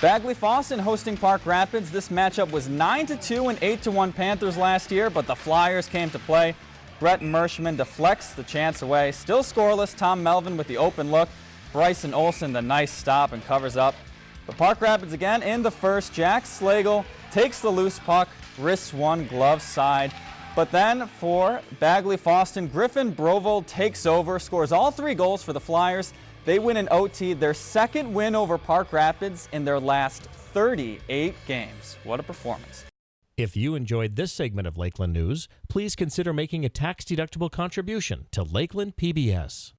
Bagley Fosston hosting Park Rapids. This matchup was 9-2 and 8-1 Panthers last year, but the Flyers came to play. Brett Merschman deflects the chance away. Still scoreless, Tom Melvin with the open look. Bryson Olson the nice stop and covers up. But Park Rapids again in the first. Jack Slagle takes the loose puck, wrists one, glove side. But then for Bagley Fosston, Griffin Brovold takes over, scores all three goals for the Flyers. They win in OT, their second win over Park Rapids in their last 38 games. What a performance. If you enjoyed this segment of Lakeland News, please consider making a tax-deductible contribution to Lakeland PBS.